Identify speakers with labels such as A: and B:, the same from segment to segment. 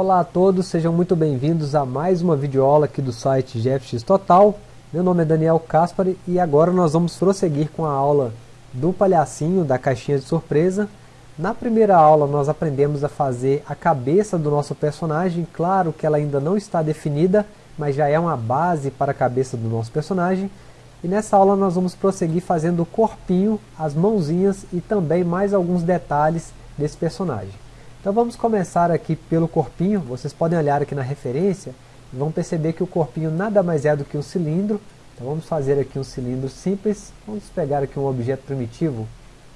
A: Olá a todos, sejam muito bem-vindos a mais uma videoaula aqui do site GFX Total. Meu nome é Daniel Caspari e agora nós vamos prosseguir com a aula do palhacinho, da caixinha de surpresa. Na primeira aula nós aprendemos a fazer a cabeça do nosso personagem, claro que ela ainda não está definida, mas já é uma base para a cabeça do nosso personagem. E nessa aula nós vamos prosseguir fazendo o corpinho, as mãozinhas e também mais alguns detalhes desse personagem. Então vamos começar aqui pelo corpinho, vocês podem olhar aqui na referência e vão perceber que o corpinho nada mais é do que um cilindro. Então vamos fazer aqui um cilindro simples, vamos pegar aqui um objeto primitivo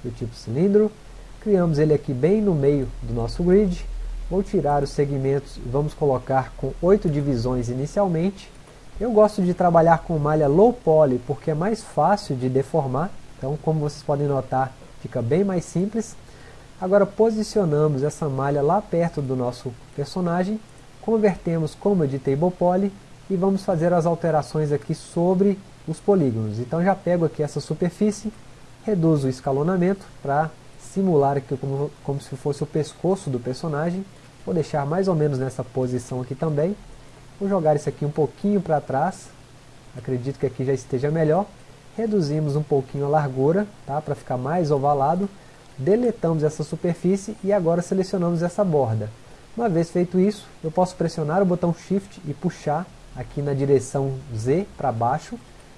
A: do tipo cilindro, criamos ele aqui bem no meio do nosso grid, vou tirar os segmentos e vamos colocar com oito divisões inicialmente. Eu gosto de trabalhar com malha low poly porque é mais fácil de deformar, então como vocês podem notar fica bem mais simples. Agora posicionamos essa malha lá perto do nosso personagem, convertemos como de table poly e vamos fazer as alterações aqui sobre os polígonos. Então já pego aqui essa superfície, reduzo o escalonamento para simular aqui como, como se fosse o pescoço do personagem. Vou deixar mais ou menos nessa posição aqui também. Vou jogar isso aqui um pouquinho para trás. Acredito que aqui já esteja melhor. Reduzimos um pouquinho a largura, tá? para ficar mais ovalado deletamos essa superfície e agora selecionamos essa borda. Uma vez feito isso, eu posso pressionar o botão Shift e puxar aqui na direção Z para baixo.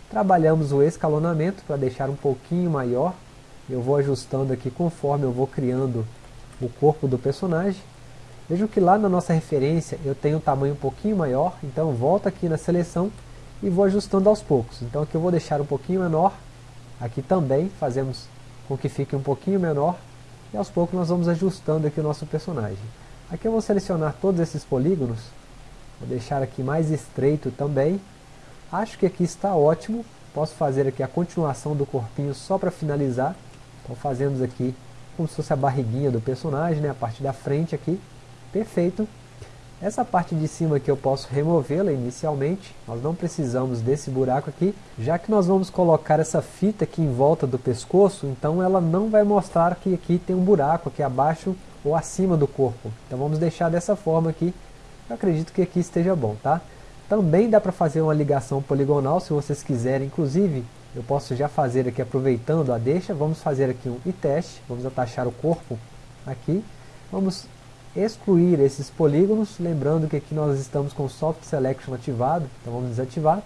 A: Trabalhamos o escalonamento para deixar um pouquinho maior. Eu vou ajustando aqui conforme eu vou criando o corpo do personagem. Vejo que lá na nossa referência eu tenho um tamanho um pouquinho maior, então volto aqui na seleção e vou ajustando aos poucos. Então aqui eu vou deixar um pouquinho menor, aqui também fazemos com que fique um pouquinho menor, e aos poucos nós vamos ajustando aqui o nosso personagem. Aqui eu vou selecionar todos esses polígonos, vou deixar aqui mais estreito também, acho que aqui está ótimo, posso fazer aqui a continuação do corpinho só para finalizar, então fazemos aqui como se fosse a barriguinha do personagem, né, a parte da frente aqui, perfeito, essa parte de cima aqui eu posso removê-la inicialmente, nós não precisamos desse buraco aqui, já que nós vamos colocar essa fita aqui em volta do pescoço, então ela não vai mostrar que aqui tem um buraco aqui abaixo ou acima do corpo. Então vamos deixar dessa forma aqui, eu acredito que aqui esteja bom, tá? Também dá para fazer uma ligação poligonal se vocês quiserem, inclusive eu posso já fazer aqui aproveitando a deixa, vamos fazer aqui um teste, vamos atachar o corpo aqui, vamos excluir esses polígonos, lembrando que aqui nós estamos com o Soft Selection ativado, então vamos desativar,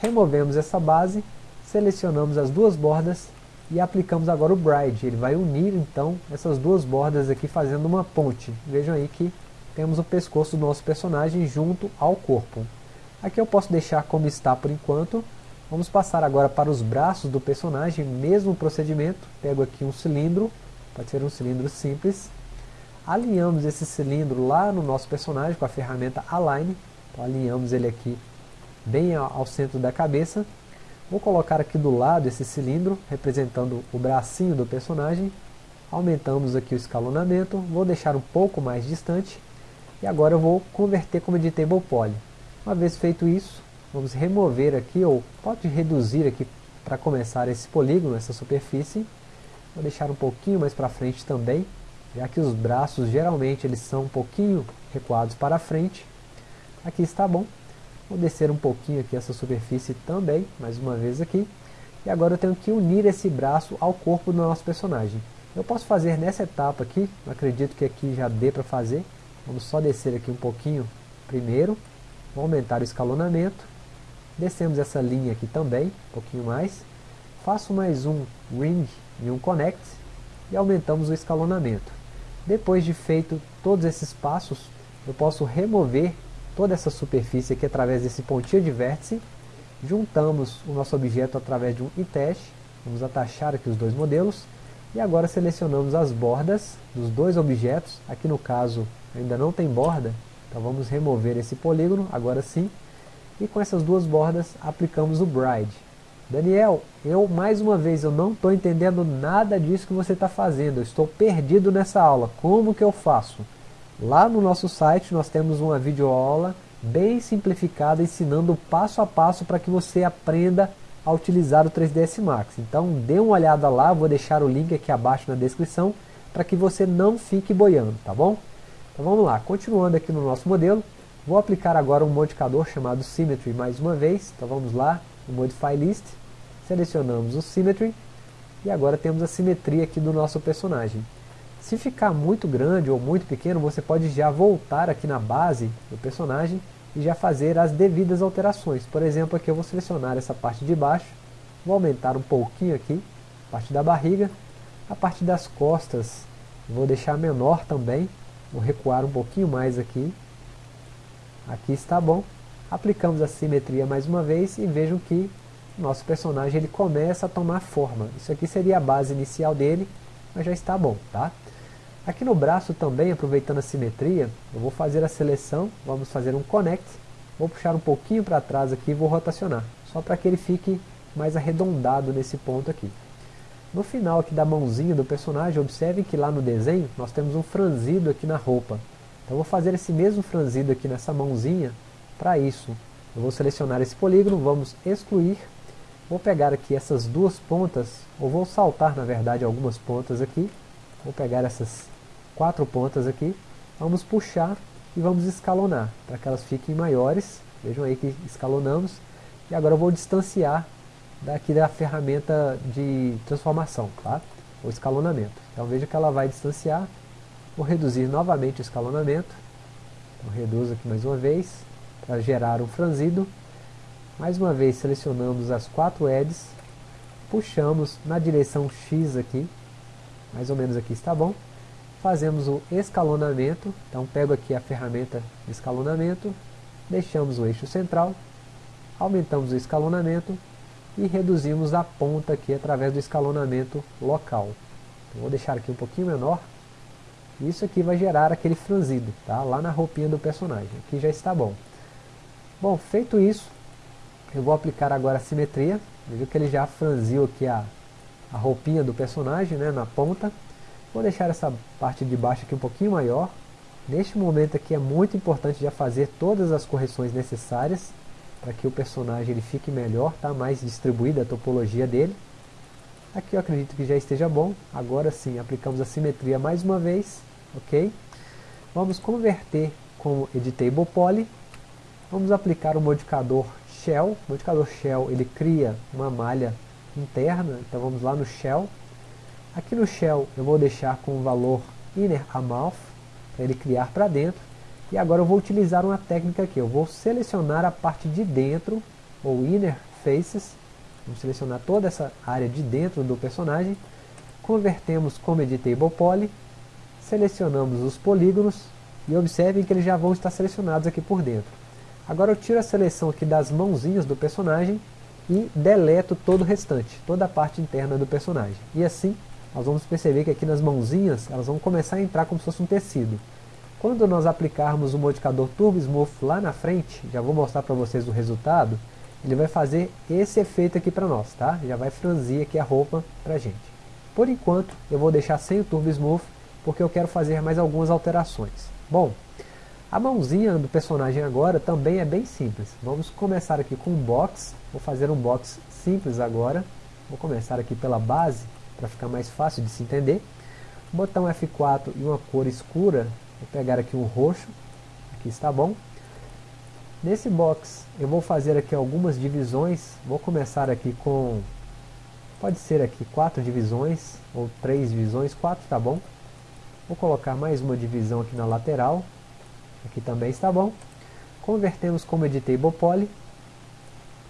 A: removemos essa base, selecionamos as duas bordas e aplicamos agora o Bride, ele vai unir então essas duas bordas aqui fazendo uma ponte, vejam aí que temos o pescoço do nosso personagem junto ao corpo. Aqui eu posso deixar como está por enquanto, vamos passar agora para os braços do personagem, mesmo procedimento, pego aqui um cilindro, pode ser um cilindro simples, alinhamos esse cilindro lá no nosso personagem com a ferramenta Align, então alinhamos ele aqui bem ao centro da cabeça, vou colocar aqui do lado esse cilindro, representando o bracinho do personagem, aumentamos aqui o escalonamento, vou deixar um pouco mais distante, e agora eu vou converter como editable poly. Uma vez feito isso, vamos remover aqui, ou pode reduzir aqui para começar esse polígono, essa superfície, vou deixar um pouquinho mais para frente também, já que os braços geralmente eles são um pouquinho recuados para frente. Aqui está bom. Vou descer um pouquinho aqui essa superfície também, mais uma vez aqui. E agora eu tenho que unir esse braço ao corpo do nosso personagem. Eu posso fazer nessa etapa aqui, acredito que aqui já dê para fazer. Vamos só descer aqui um pouquinho primeiro. Vou aumentar o escalonamento. Descemos essa linha aqui também, um pouquinho mais. Faço mais um ring e um connect. E aumentamos o escalonamento. Depois de feito todos esses passos, eu posso remover toda essa superfície aqui através desse pontinho de vértice. Juntamos o nosso objeto através de um teste. Vamos atachar aqui os dois modelos. E agora selecionamos as bordas dos dois objetos. Aqui no caso ainda não tem borda, então vamos remover esse polígono, agora sim. E com essas duas bordas aplicamos o Bride. Daniel, eu mais uma vez eu não estou entendendo nada disso que você está fazendo, eu estou perdido nessa aula, como que eu faço? Lá no nosso site nós temos uma videoaula bem simplificada ensinando passo a passo para que você aprenda a utilizar o 3ds Max. Então dê uma olhada lá, vou deixar o link aqui abaixo na descrição para que você não fique boiando, tá bom? Então vamos lá, continuando aqui no nosso modelo, vou aplicar agora um modificador chamado Symmetry mais uma vez, então vamos lá, no Modify List, selecionamos o Symmetry, e agora temos a simetria aqui do nosso personagem. Se ficar muito grande ou muito pequeno, você pode já voltar aqui na base do personagem e já fazer as devidas alterações. Por exemplo, aqui eu vou selecionar essa parte de baixo, vou aumentar um pouquinho aqui, a parte da barriga, a parte das costas vou deixar menor também, vou recuar um pouquinho mais aqui, aqui está bom, aplicamos a simetria mais uma vez e vejam que nosso personagem ele começa a tomar forma. Isso aqui seria a base inicial dele, mas já está bom, tá? Aqui no braço também, aproveitando a simetria, eu vou fazer a seleção, vamos fazer um connect, vou puxar um pouquinho para trás aqui e vou rotacionar, só para que ele fique mais arredondado nesse ponto aqui. No final aqui da mãozinha do personagem, observem que lá no desenho nós temos um franzido aqui na roupa. Então vou fazer esse mesmo franzido aqui nessa mãozinha para isso. Eu vou selecionar esse polígono, vamos excluir, vou pegar aqui essas duas pontas, ou vou saltar na verdade algumas pontas aqui, vou pegar essas quatro pontas aqui, vamos puxar e vamos escalonar, para que elas fiquem maiores, vejam aí que escalonamos, e agora eu vou distanciar daqui da ferramenta de transformação, tá? o escalonamento. Então veja que ela vai distanciar, vou reduzir novamente o escalonamento, então reduzo aqui mais uma vez, para gerar um franzido, mais uma vez selecionamos as quatro edges, puxamos na direção X aqui, mais ou menos aqui está bom, fazemos o escalonamento, então pego aqui a ferramenta de escalonamento, deixamos o eixo central, aumentamos o escalonamento e reduzimos a ponta aqui através do escalonamento local. Então, vou deixar aqui um pouquinho menor, isso aqui vai gerar aquele franzido, tá? lá na roupinha do personagem, aqui já está bom. Bom, feito isso, eu vou aplicar agora a simetria, veja que ele já franziu aqui a, a roupinha do personagem né, na ponta, Vou deixar essa parte de baixo aqui um pouquinho maior. Neste momento aqui é muito importante já fazer todas as correções necessárias para que o personagem ele fique melhor, tá? mais distribuída a topologia dele. Aqui eu acredito que já esteja bom. Agora sim, aplicamos a simetria mais uma vez. ok? Vamos converter com Editable Poly. Vamos aplicar o modificador Shell. Modificador Shell ele cria uma malha interna. Então vamos lá no Shell Aqui no shell eu vou deixar com o valor inner amount, para ele criar para dentro. E agora eu vou utilizar uma técnica aqui, eu vou selecionar a parte de dentro, ou inner faces, vamos selecionar toda essa área de dentro do personagem, convertemos como editable poly, selecionamos os polígonos, e observem que eles já vão estar selecionados aqui por dentro. Agora eu tiro a seleção aqui das mãozinhas do personagem e deleto todo o restante, toda a parte interna do personagem. E assim nós vamos perceber que aqui nas mãozinhas, elas vão começar a entrar como se fosse um tecido. Quando nós aplicarmos o modificador Turbo Smooth lá na frente, já vou mostrar para vocês o resultado, ele vai fazer esse efeito aqui para nós, tá? Já vai franzir aqui a roupa para gente. Por enquanto, eu vou deixar sem o Turbo Smooth, porque eu quero fazer mais algumas alterações. Bom, a mãozinha do personagem agora também é bem simples. Vamos começar aqui com um box, vou fazer um box simples agora. Vou começar aqui pela base, para ficar mais fácil de se entender. Botão F4 e uma cor escura, vou pegar aqui um roxo, aqui está bom. Nesse box eu vou fazer aqui algumas divisões, vou começar aqui com, pode ser aqui quatro divisões, ou três divisões, quatro está bom. Vou colocar mais uma divisão aqui na lateral, aqui também está bom. Convertemos como Editable Poly,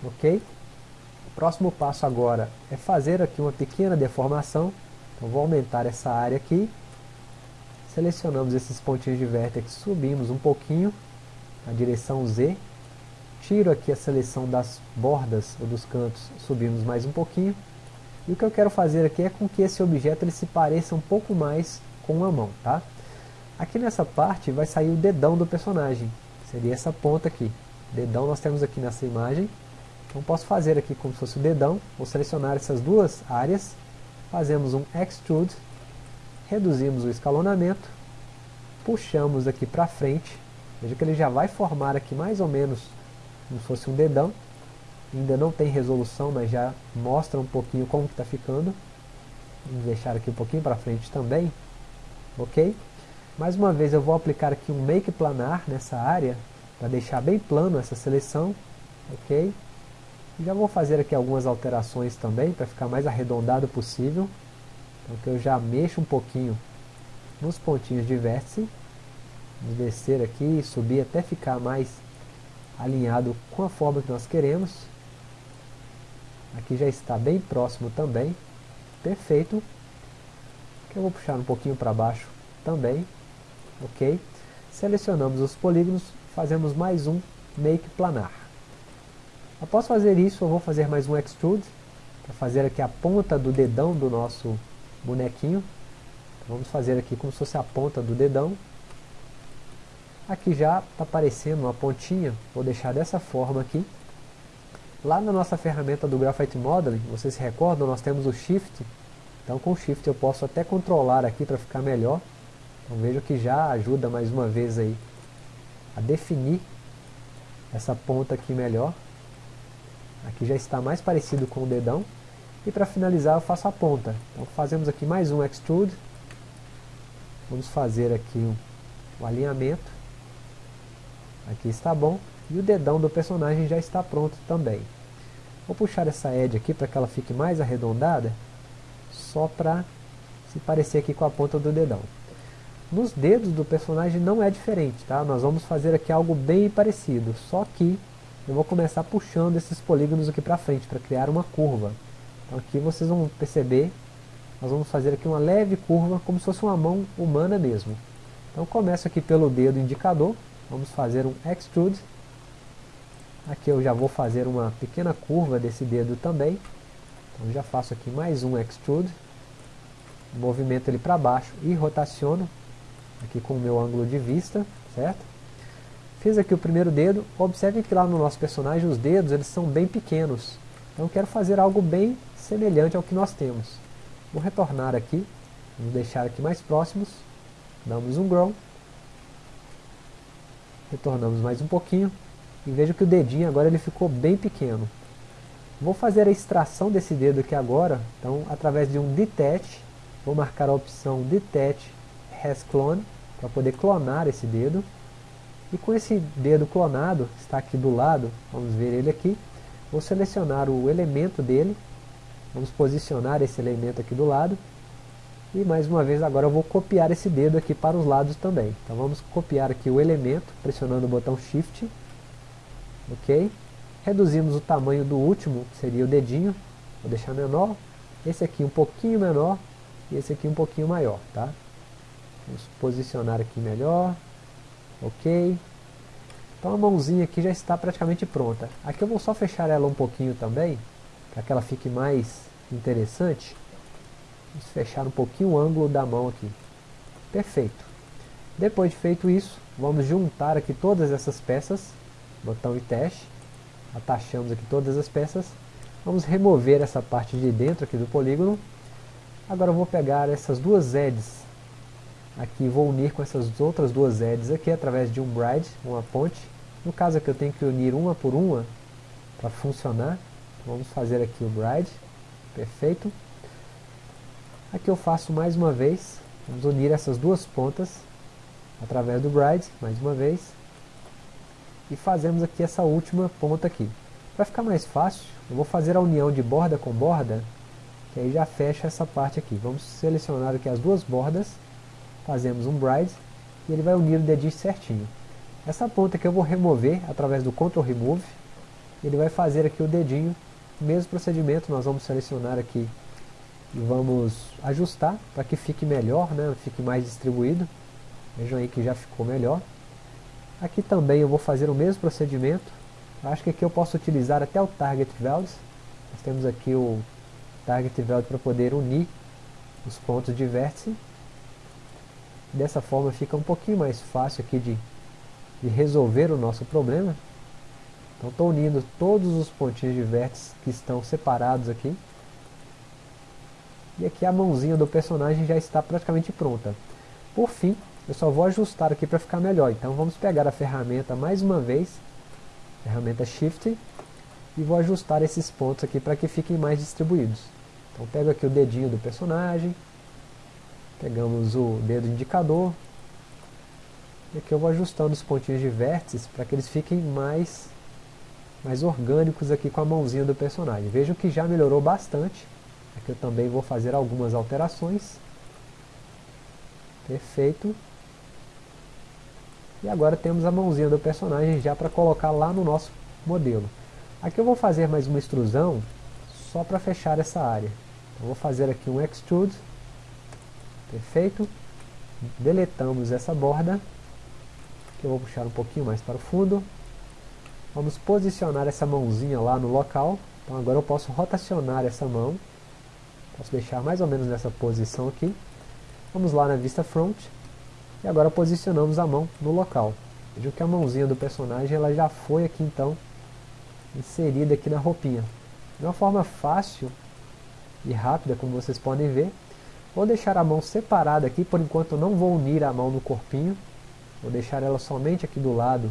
A: ok? próximo passo agora é fazer aqui uma pequena deformação. Então vou aumentar essa área aqui. Selecionamos esses pontinhos de vértex, subimos um pouquinho na direção Z. Tiro aqui a seleção das bordas ou dos cantos, subimos mais um pouquinho. E o que eu quero fazer aqui é com que esse objeto ele se pareça um pouco mais com uma mão, tá? Aqui nessa parte vai sair o dedão do personagem, seria essa ponta aqui. Dedão nós temos aqui nessa imagem, então posso fazer aqui como se fosse o dedão, vou selecionar essas duas áreas, fazemos um Extrude, reduzimos o escalonamento, puxamos aqui para frente, veja que ele já vai formar aqui mais ou menos como se fosse um dedão, ainda não tem resolução, mas já mostra um pouquinho como que está ficando, vamos deixar aqui um pouquinho para frente também, ok? Mais uma vez eu vou aplicar aqui um Make Planar nessa área, para deixar bem plano essa seleção, ok? Já vou fazer aqui algumas alterações também, para ficar mais arredondado possível. Então que eu já mexo um pouquinho nos pontinhos de vértice. Vamos descer aqui subir até ficar mais alinhado com a forma que nós queremos. Aqui já está bem próximo também. Perfeito. Aqui eu vou puxar um pouquinho para baixo também. Ok. Selecionamos os polígonos, fazemos mais um Make Planar. Após fazer isso, eu vou fazer mais um Extrude, para fazer aqui a ponta do dedão do nosso bonequinho. Então, vamos fazer aqui como se fosse a ponta do dedão. Aqui já está aparecendo uma pontinha, vou deixar dessa forma aqui. Lá na nossa ferramenta do Graphite Modeling, vocês se recordam, nós temos o Shift. Então com o Shift eu posso até controlar aqui para ficar melhor. Então vejo que já ajuda mais uma vez aí a definir essa ponta aqui melhor. Aqui já está mais parecido com o dedão. E para finalizar eu faço a ponta. Então fazemos aqui mais um Extrude. Vamos fazer aqui o, o alinhamento. Aqui está bom. E o dedão do personagem já está pronto também. Vou puxar essa edge aqui para que ela fique mais arredondada. Só para se parecer aqui com a ponta do dedão. Nos dedos do personagem não é diferente, tá? Nós vamos fazer aqui algo bem parecido. Só que eu vou começar puxando esses polígonos aqui para frente, para criar uma curva. Então aqui vocês vão perceber, nós vamos fazer aqui uma leve curva, como se fosse uma mão humana mesmo. Então começo aqui pelo dedo indicador, vamos fazer um extrude. Aqui eu já vou fazer uma pequena curva desse dedo também. Então já faço aqui mais um extrude. Movimento ele para baixo e rotaciono aqui com o meu ângulo de vista, certo? Fiz aqui o primeiro dedo, observe que lá no nosso personagem os dedos eles são bem pequenos. Então quero fazer algo bem semelhante ao que nós temos. Vou retornar aqui, vamos deixar aqui mais próximos, damos um grow, retornamos mais um pouquinho, e vejo que o dedinho agora ele ficou bem pequeno. Vou fazer a extração desse dedo aqui agora, então através de um detach, vou marcar a opção detach has clone, para poder clonar esse dedo. E com esse dedo clonado, está aqui do lado, vamos ver ele aqui, vou selecionar o elemento dele, vamos posicionar esse elemento aqui do lado, e mais uma vez agora eu vou copiar esse dedo aqui para os lados também. Então vamos copiar aqui o elemento, pressionando o botão Shift, ok? Reduzimos o tamanho do último, que seria o dedinho, vou deixar menor, esse aqui um pouquinho menor, e esse aqui um pouquinho maior, tá? Vamos posicionar aqui melhor, ok? Então a mãozinha aqui já está praticamente pronta. Aqui eu vou só fechar ela um pouquinho também, para que ela fique mais interessante. Vamos fechar um pouquinho o ângulo da mão aqui. Perfeito. Depois de feito isso, vamos juntar aqui todas essas peças botão e teste, atachamos aqui todas as peças, vamos remover essa parte de dentro aqui do polígono, agora eu vou pegar essas duas edges aqui, vou unir com essas outras duas edges aqui através de um bride, uma ponte, no caso aqui eu tenho que unir uma por uma para funcionar, vamos fazer aqui o bride, perfeito, aqui eu faço mais uma vez, vamos unir essas duas pontas através do bride, mais uma vez, e fazemos aqui essa última ponta aqui. Para ficar mais fácil, eu vou fazer a união de borda com borda, que aí já fecha essa parte aqui. Vamos selecionar aqui as duas bordas, fazemos um bride, e ele vai unir o dedinho certinho. Essa ponta que eu vou remover através do Ctrl Remove, ele vai fazer aqui o dedinho, mesmo procedimento, nós vamos selecionar aqui e vamos ajustar para que fique melhor, né, fique mais distribuído. Vejam aí que já ficou melhor. Aqui também eu vou fazer o mesmo procedimento. Eu acho que aqui eu posso utilizar até o Target Weld. Nós temos aqui o Target Weld para poder unir os pontos de vértice. Dessa forma fica um pouquinho mais fácil aqui de, de resolver o nosso problema. Então estou unindo todos os pontinhos de vértice que estão separados aqui. E aqui a mãozinha do personagem já está praticamente pronta. Por fim, eu só vou ajustar aqui para ficar melhor. Então vamos pegar a ferramenta mais uma vez, ferramenta Shift, e vou ajustar esses pontos aqui para que fiquem mais distribuídos. Então pego aqui o dedinho do personagem, pegamos o dedo indicador, E aqui eu vou ajustando os pontinhos de vértices para que eles fiquem mais, mais orgânicos aqui com a mãozinha do personagem. Vejam que já melhorou bastante. Aqui eu também vou fazer algumas alterações. Perfeito. E agora temos a mãozinha do personagem já para colocar lá no nosso modelo. Aqui eu vou fazer mais uma extrusão só para fechar essa área. Eu vou fazer aqui um extrude. Perfeito. Deletamos essa borda. Que eu vou puxar um pouquinho mais para o fundo. Vamos posicionar essa mãozinha lá no local. Então agora eu posso rotacionar essa mão. Posso deixar mais ou menos nessa posição aqui. Vamos lá na vista front. E agora posicionamos a mão no local. Vejam que a mãozinha do personagem ela já foi aqui então inserida aqui na roupinha. De uma forma fácil e rápida, como vocês podem ver. Vou deixar a mão separada aqui, por enquanto não vou unir a mão no corpinho. Vou deixar ela somente aqui do lado,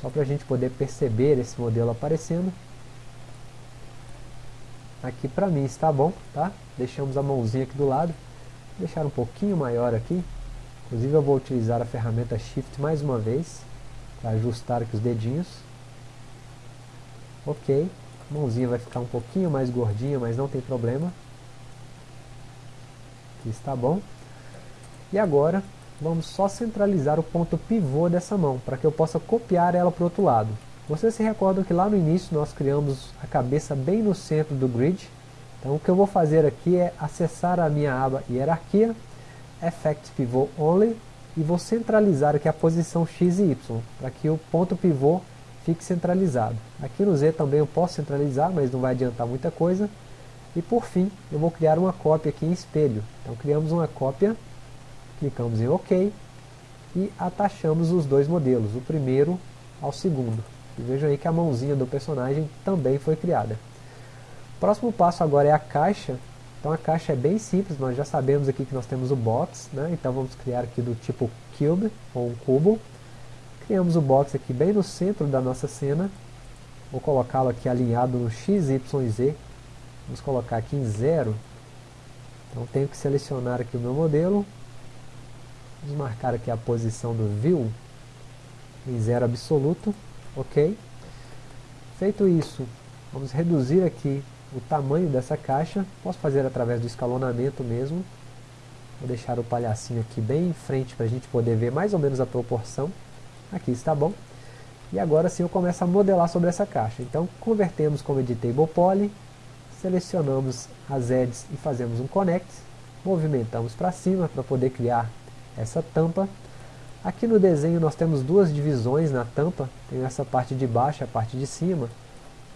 A: só para a gente poder perceber esse modelo aparecendo. Aqui para mim está bom, tá? Deixamos a mãozinha aqui do lado. Vou deixar um pouquinho maior aqui. Inclusive eu vou utilizar a ferramenta Shift mais uma vez, para ajustar aqui os dedinhos. Ok, a mãozinha vai ficar um pouquinho mais gordinha, mas não tem problema. Aqui está bom. E agora, vamos só centralizar o ponto pivô dessa mão, para que eu possa copiar ela para o outro lado. Vocês se recordam que lá no início nós criamos a cabeça bem no centro do grid. Então o que eu vou fazer aqui é acessar a minha aba Hierarquia, Effect Pivot Only, e vou centralizar aqui a posição X e Y, para que o ponto pivô fique centralizado. Aqui no Z também eu posso centralizar, mas não vai adiantar muita coisa. E por fim, eu vou criar uma cópia aqui em espelho. Então criamos uma cópia, clicamos em OK e atachamos os dois modelos, o primeiro ao segundo. E vejam aí que a mãozinha do personagem também foi criada. O próximo passo agora é a caixa. Então a caixa é bem simples, nós já sabemos aqui que nós temos o box, né? então vamos criar aqui do tipo cube, ou um cubo. Criamos o box aqui bem no centro da nossa cena. Vou colocá-lo aqui alinhado no X, Y Z. Vamos colocar aqui em zero. Então tenho que selecionar aqui o meu modelo. Vamos marcar aqui a posição do View em zero absoluto. Ok. Feito isso, vamos reduzir aqui o tamanho dessa caixa. Posso fazer através do escalonamento mesmo. Vou deixar o palhacinho aqui bem em frente para a gente poder ver mais ou menos a proporção. Aqui está bom. E agora sim eu começo a modelar sobre essa caixa. Então convertemos como editable poly, selecionamos as edges e fazemos um connect, movimentamos para cima para poder criar essa tampa. Aqui no desenho nós temos duas divisões na tampa, tem essa parte de baixo e a parte de cima.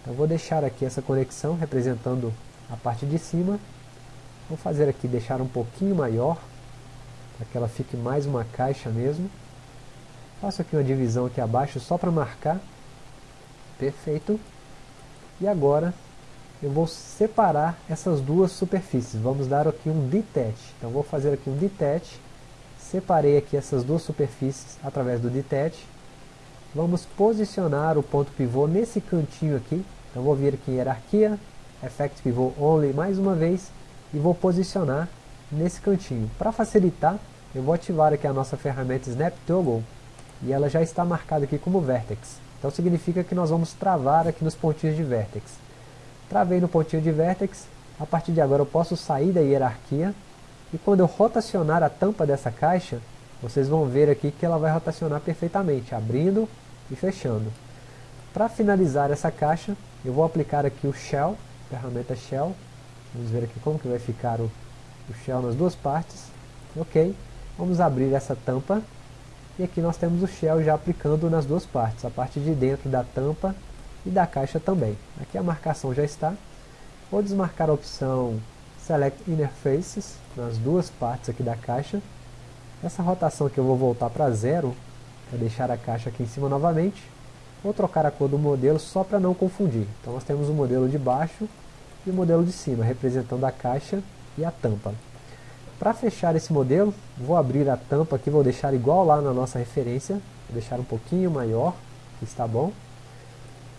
A: Então vou deixar aqui essa conexão representando a parte de cima. Vou fazer aqui, deixar um pouquinho maior, para que ela fique mais uma caixa mesmo. Faço aqui uma divisão aqui abaixo só para marcar. Perfeito. E agora eu vou separar essas duas superfícies. Vamos dar aqui um detach. Então vou fazer aqui um detach. Separei aqui essas duas superfícies através do detach. Vamos posicionar o ponto pivô nesse cantinho aqui. Então vou vir aqui em hierarquia, effect pivot only mais uma vez e vou posicionar nesse cantinho. Para facilitar, eu vou ativar aqui a nossa ferramenta Snap Toggle e ela já está marcada aqui como Vertex. Então significa que nós vamos travar aqui nos pontinhos de Vertex. Travei no pontinho de Vertex, a partir de agora eu posso sair da hierarquia e quando eu rotacionar a tampa dessa caixa, vocês vão ver aqui que ela vai rotacionar perfeitamente, abrindo e fechando. Para finalizar essa caixa, eu vou aplicar aqui o Shell, ferramenta Shell. Vamos ver aqui como que vai ficar o, o Shell nas duas partes. Ok, vamos abrir essa tampa e aqui nós temos o shell já aplicando nas duas partes, a parte de dentro da tampa e da caixa também. Aqui a marcação já está. Vou desmarcar a opção Select Inner Faces nas duas partes aqui da caixa. Essa rotação aqui eu vou voltar para zero, para deixar a caixa aqui em cima novamente. Vou trocar a cor do modelo só para não confundir. Então nós temos o modelo de baixo e o modelo de cima, representando a caixa e a tampa. Para fechar esse modelo, vou abrir a tampa aqui, vou deixar igual lá na nossa referência, vou deixar um pouquinho maior, está bom.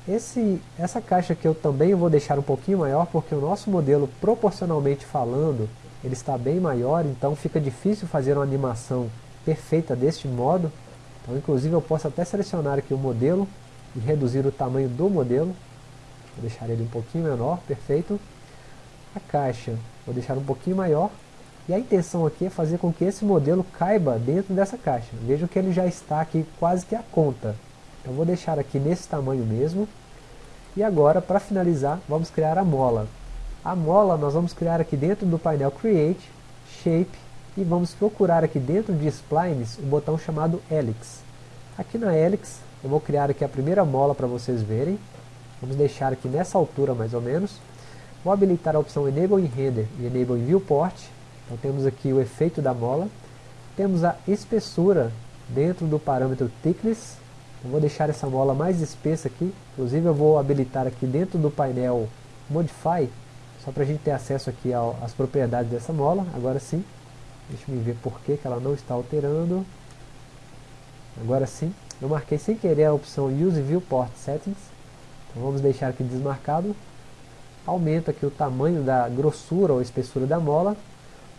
A: Esse, essa caixa aqui eu também vou deixar um pouquinho maior, porque o nosso modelo, proporcionalmente falando, ele está bem maior, então fica difícil fazer uma animação perfeita deste modo. Então, inclusive, eu posso até selecionar aqui o modelo e reduzir o tamanho do modelo. Vou deixar ele um pouquinho menor, perfeito. A caixa, vou deixar um pouquinho maior. E a intenção aqui é fazer com que esse modelo caiba dentro dessa caixa. Vejam que ele já está aqui quase que a conta. Então vou deixar aqui nesse tamanho mesmo. E agora, para finalizar, vamos criar a mola. A mola nós vamos criar aqui dentro do painel Create, Shape, e vamos procurar aqui dentro de Splines o botão chamado Helix. Aqui na Helix, eu vou criar aqui a primeira mola para vocês verem. Vamos deixar aqui nessa altura mais ou menos. Vou habilitar a opção Enable in Render e Enable in Viewport. Então temos aqui o efeito da mola. Temos a espessura dentro do parâmetro Thickness. Eu vou deixar essa mola mais espessa aqui. Inclusive eu vou habilitar aqui dentro do painel Modify, só para a gente ter acesso aqui às propriedades dessa mola. Agora sim. Deixa eu ver por que, que ela não está alterando. Agora sim. Eu marquei sem querer a opção Use Viewport Settings. Então vamos deixar aqui desmarcado. Aumenta aqui o tamanho da grossura ou espessura da mola.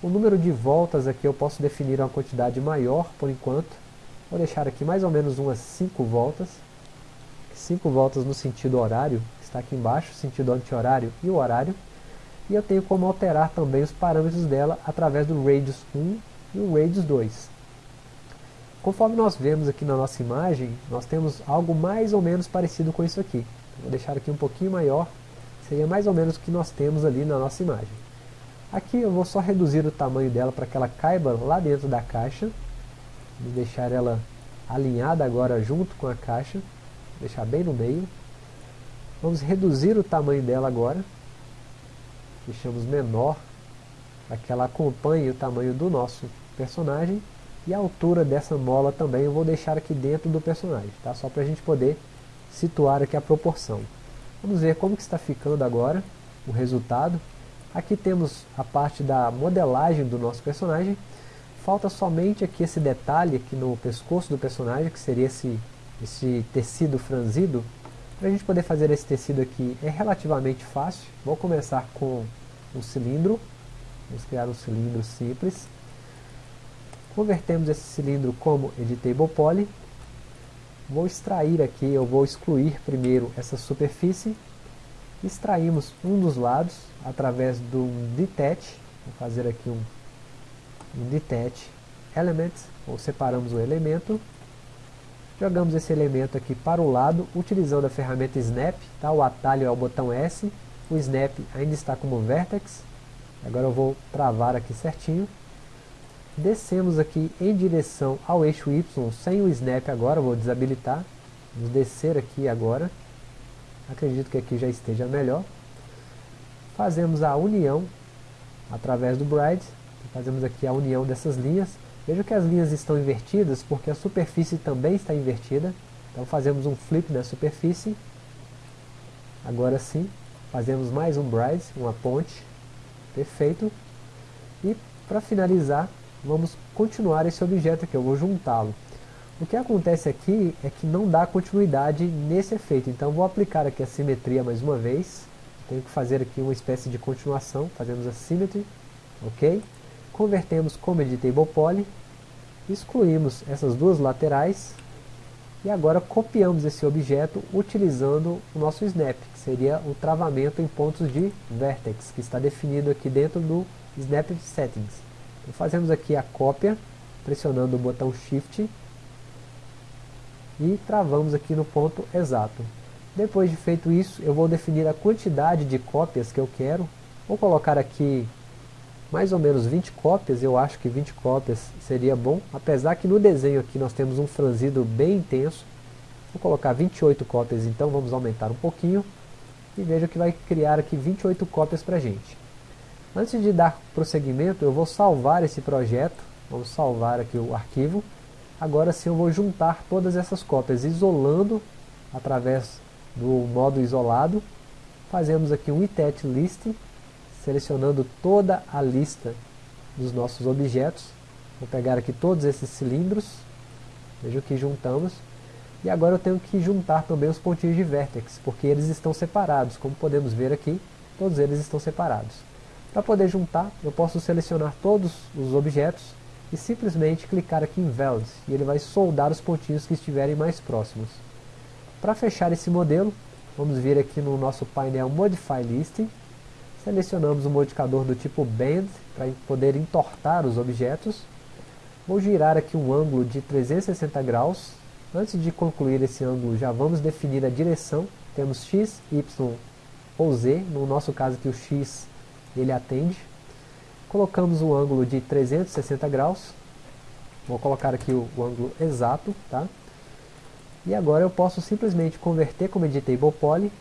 A: O número de voltas aqui eu posso definir uma quantidade maior por enquanto. Vou deixar aqui mais ou menos umas 5 voltas. 5 voltas no sentido horário, que está aqui embaixo, sentido anti-horário e o horário. E eu tenho como alterar também os parâmetros dela através do Radius 1 e o Radius 2. Conforme nós vemos aqui na nossa imagem, nós temos algo mais ou menos parecido com isso aqui. Vou deixar aqui um pouquinho maior, seria mais ou menos o que nós temos ali na nossa imagem. Aqui eu vou só reduzir o tamanho dela para que ela caiba lá dentro da caixa. Vou deixar ela alinhada agora junto com a caixa, deixar bem no meio. Vamos reduzir o tamanho dela agora, deixamos menor, para que ela acompanhe o tamanho do nosso personagem. E a altura dessa mola também eu vou deixar aqui dentro do personagem, tá? Só para a gente poder situar aqui a proporção. Vamos ver como que está ficando agora o resultado. Aqui temos a parte da modelagem do nosso personagem. Falta somente aqui esse detalhe aqui no pescoço do personagem, que seria esse, esse tecido franzido. Para a gente poder fazer esse tecido aqui é relativamente fácil. Vou começar com um cilindro. Vamos criar um cilindro simples. Convertemos esse cilindro como Editable Poly. Vou extrair aqui, eu vou excluir primeiro essa superfície. Extraímos um dos lados através do Detach. Vou fazer aqui um, Detach Element, ou separamos o elemento. Jogamos esse elemento aqui para o lado, utilizando a ferramenta Snap. Tá? O atalho é o botão S. O Snap ainda está como Vertex. Agora eu vou travar aqui certinho descemos aqui em direção ao eixo Y sem o snap agora, vou desabilitar, vamos descer aqui agora, acredito que aqui já esteja melhor, fazemos a união através do Bride, fazemos aqui a união dessas linhas, veja que as linhas estão invertidas porque a superfície também está invertida, então fazemos um flip na superfície, agora sim, fazemos mais um Bride, uma ponte, perfeito, e para finalizar, vamos continuar esse objeto aqui, eu vou juntá-lo. O que acontece aqui é que não dá continuidade nesse efeito, então vou aplicar aqui a simetria mais uma vez. Tenho que fazer aqui uma espécie de continuação, fazemos a symmetry, ok? Convertemos como editable poly, excluímos essas duas laterais e agora copiamos esse objeto utilizando o nosso snap, que seria o travamento em pontos de vertex, que está definido aqui dentro do snap settings. Então fazemos aqui a cópia, pressionando o botão Shift e travamos aqui no ponto exato. Depois de feito isso, eu vou definir a quantidade de cópias que eu quero. Vou colocar aqui mais ou menos 20 cópias, eu acho que 20 cópias seria bom, apesar que no desenho aqui nós temos um franzido bem intenso. Vou colocar 28 cópias, então vamos aumentar um pouquinho. E veja que vai criar aqui 28 cópias para a gente. Antes de dar prosseguimento, eu vou salvar esse projeto. Vamos salvar aqui o arquivo. Agora sim eu vou juntar todas essas cópias, isolando através do modo isolado. Fazemos aqui um itet list, selecionando toda a lista dos nossos objetos. Vou pegar aqui todos esses cilindros. Veja que juntamos. E agora eu tenho que juntar também os pontinhos de vértex, porque eles estão separados. Como podemos ver aqui, todos eles estão separados. Para poder juntar, eu posso selecionar todos os objetos e simplesmente clicar aqui em Weld, e ele vai soldar os pontinhos que estiverem mais próximos. Para fechar esse modelo, vamos vir aqui no nosso painel Modify Listing, selecionamos o modificador do tipo Bend, para poder entortar os objetos, vou girar aqui um ângulo de 360 graus, antes de concluir esse ângulo já vamos definir a direção, temos X, Y ou Z, no nosso caso aqui o X ele atende, colocamos o ângulo de 360 graus, vou colocar aqui o, o ângulo exato, tá? E agora eu posso simplesmente converter como Editable Poly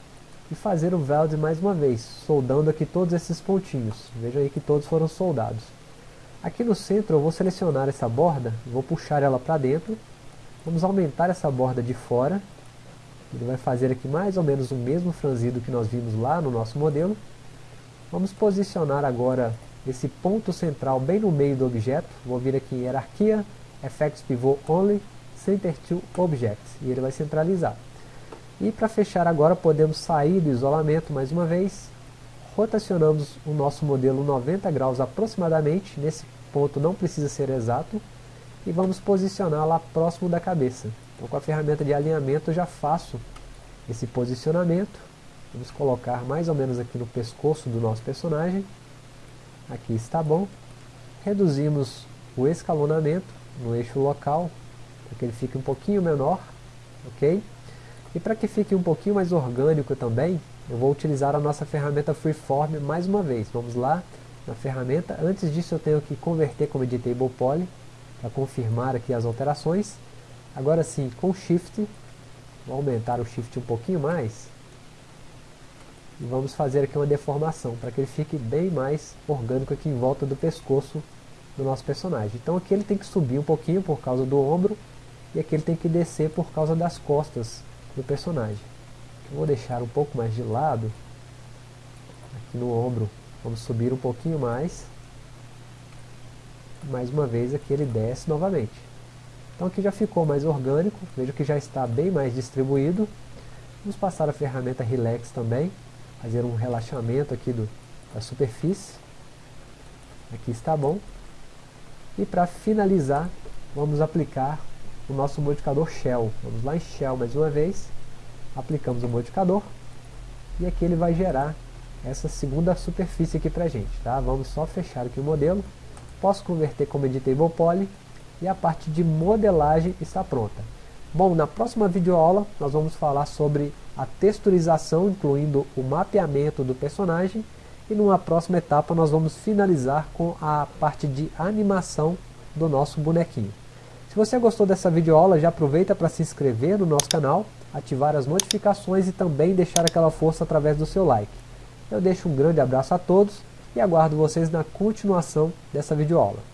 A: e fazer o weld mais uma vez, soldando aqui todos esses pontinhos. Vejam aí que todos foram soldados. Aqui no centro eu vou selecionar essa borda, vou puxar ela para dentro, vamos aumentar essa borda de fora, ele vai fazer aqui mais ou menos o mesmo franzido que nós vimos lá no nosso modelo. Vamos posicionar agora esse ponto central bem no meio do objeto, vou vir aqui em hierarquia, effects pivot only, center to objects, e ele vai centralizar. E para fechar agora podemos sair do isolamento mais uma vez, rotacionamos o nosso modelo 90 graus aproximadamente, nesse ponto não precisa ser exato, e vamos posicionar lá próximo da cabeça. Então com a ferramenta de alinhamento eu já faço esse posicionamento, vamos colocar mais ou menos aqui no pescoço do nosso personagem, aqui está bom, reduzimos o escalonamento no eixo local, para que ele fique um pouquinho menor, ok? E para que fique um pouquinho mais orgânico também, eu vou utilizar a nossa ferramenta Freeform mais uma vez. Vamos lá na ferramenta. Antes disso eu tenho que converter como Editable Poly, para confirmar aqui as alterações. Agora sim, com Shift, vou aumentar o Shift um pouquinho mais, e vamos fazer aqui uma deformação, para que ele fique bem mais orgânico aqui em volta do pescoço do nosso personagem. Então aqui ele tem que subir um pouquinho por causa do ombro, e aqui ele tem que descer por causa das costas do personagem. Eu vou deixar um pouco mais de lado, aqui no ombro, vamos subir um pouquinho mais, mais uma vez aqui ele desce novamente. Então aqui já ficou mais orgânico, veja que já está bem mais distribuído. Vamos passar a ferramenta Relax também, fazer um relaxamento aqui do, da superfície. Aqui está bom. E para finalizar, vamos aplicar o nosso modificador Shell. Vamos lá em Shell mais uma vez, aplicamos o modificador, e aqui ele vai gerar essa segunda superfície aqui para a gente. Tá? Vamos só fechar aqui o modelo, posso converter como Editable Poly, e a parte de modelagem está pronta. Bom, na próxima videoaula nós vamos falar sobre a texturização, incluindo o mapeamento do personagem, e numa próxima etapa nós vamos finalizar com a parte de animação do nosso bonequinho. Se você gostou dessa videoaula, já aproveita para se inscrever no nosso canal, ativar as notificações e também deixar aquela força através do seu like. Eu deixo um grande abraço a todos e aguardo vocês na continuação dessa videoaula.